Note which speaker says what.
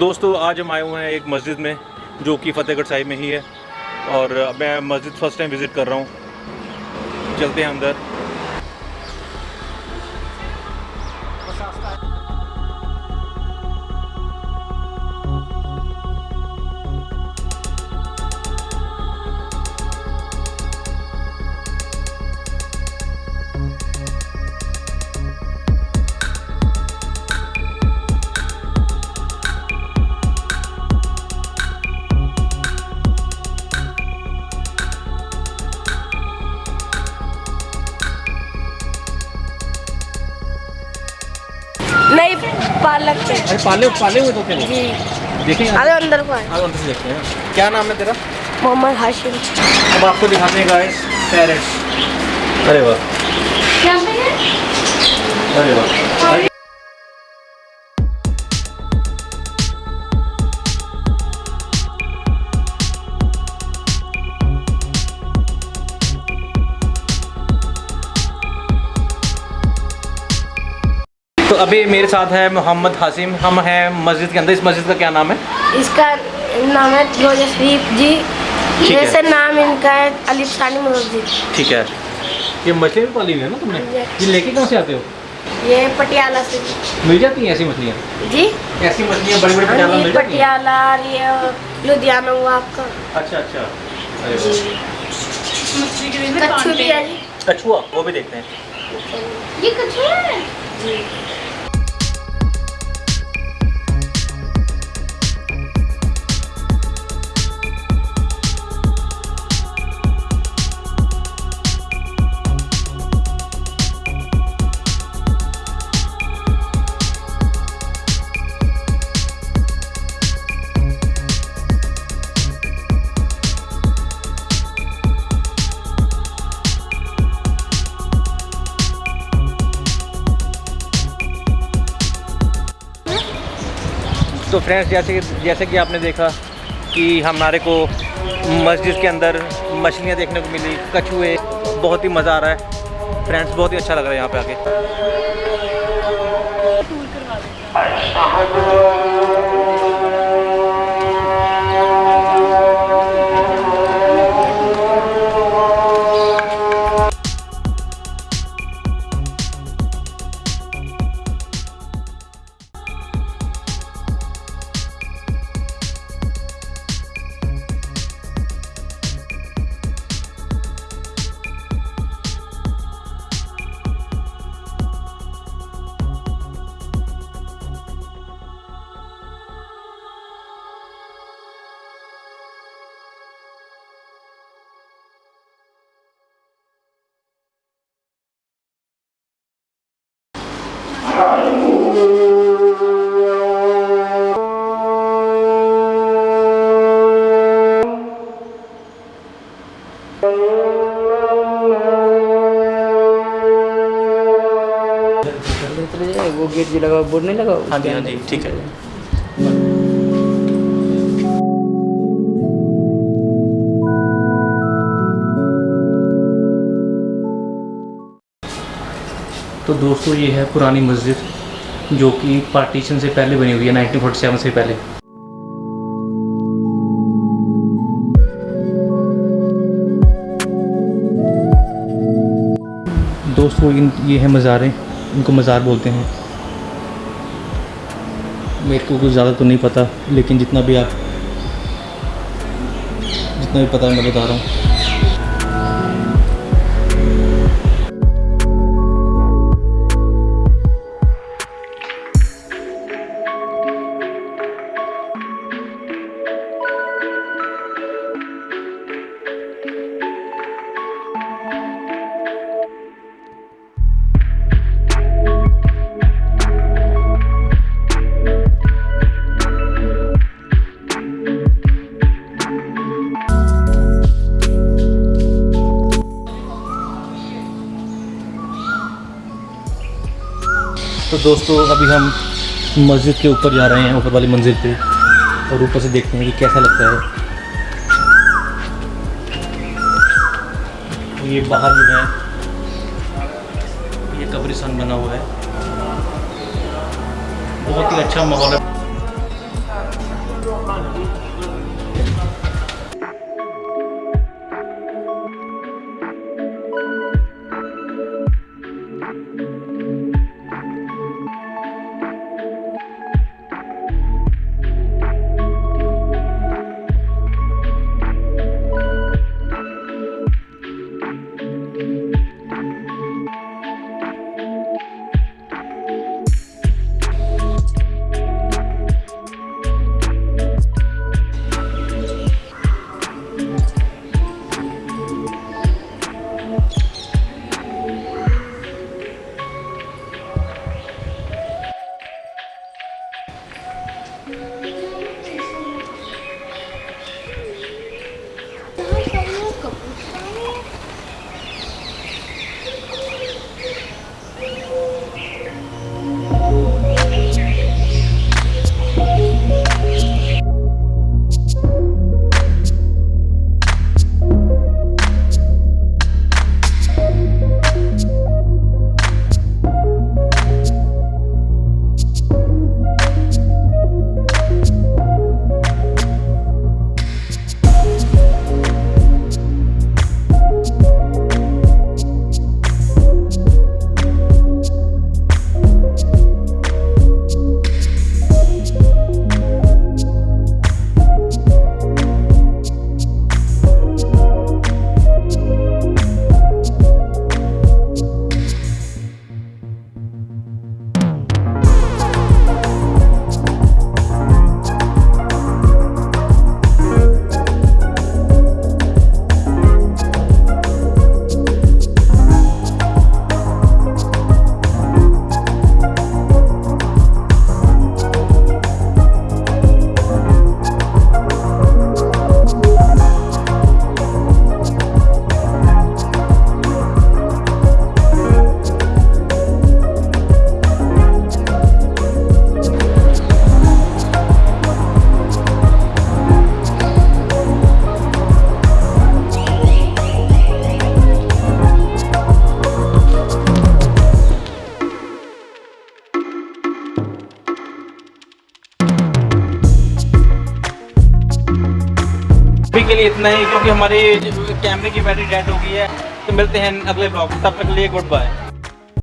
Speaker 1: दोस्तों, आज हम आए हुए हैं एक मस्जिद में, जो कि फ़तेहगढ़ साहिब में ही है। और मैं मस्जिद फ़र्स्ट टाइम विज़िट कर रहा हूँ। चलते हैं अंदर।
Speaker 2: नहीं पालक के।
Speaker 1: अरे पाले पाले हुए तो क्या
Speaker 2: जी।
Speaker 1: देखेंगे
Speaker 2: अरे अंदर को है
Speaker 1: अंदर से देखते हैं। क्या नाम है तेरा?
Speaker 2: मोहम्मद हाशिम।
Speaker 1: अब आपको दिखाते हैं गाइस पैरेट्स अरे वाह। क्या अरे वाह। अभी मेरे साथ है मोहम्मद हासिम। हम हैं मस्जिद के अंदर। इस मस्जिद का क्या नाम है?
Speaker 2: इसका नाम है शरीफ जी। जैसे नाम इनका है अलीफ सानी मस्जिद।
Speaker 1: ठीक है। ये मछली भी पाली हुई है ना तुमने? ये लेके कहाँ से आते हो?
Speaker 2: ये पटियाला से।
Speaker 1: मिल जाती हैं ऐसी मछलियाँ?
Speaker 2: जी।
Speaker 1: ऐसी मछलियाँ बड़ी बड़ी पटियाला
Speaker 2: हाँ
Speaker 1: मिल जाती
Speaker 2: पटियाला ये लुधियाना हुआ आपका।
Speaker 1: अच्छा अच्छा। कछुआ वो भी देखते हैं।
Speaker 2: ये कच्छू है?
Speaker 1: तो फ्रेंड्स जैसे जैसे कि आपने देखा कि हमारे को मस्जिद के अंदर मछलियाँ देखने को मिली, कछुए, बहुत ही मज़ा आ रहा है। फ्रेंड्स बहुत ही अच्छा लग रहा है यहाँ पे आके।
Speaker 3: वो गेट जो लगा बोर्ड नहीं लगा
Speaker 1: हाँ जी हाँ जी ठीक है। तो दोस्तों ये है पुरानी मस्जिद। जो कि पार्टीशन से पहले बनी हुई है 1947 से पहले। दोस्तों, इन, ये हैं मज़ारें। इनको मज़ार बोलते हैं। मेरे को कुछ ज़्यादा तो नहीं पता, लेकिन जितना भी आप, जितना भी पता है, मैं बता रहा हूँ। दोस्तों, अभी हम मस्जिद के ऊपर जा रहे हैं, ऊपर वाली मंजिल पे। और ऊपर से देखते हैं कि कैसा लगता है। ये बाहर जो है, ये कब्रिस्तान बना हुआ है। बहुत ही अच्छा माहौल है। के लिए इतना ही, क्योंकि हमारी कैमरे की बैटरी डेड हो गई है। तो मिलते हैं अगले ब्लॉग तब तक के लिए गुड बाय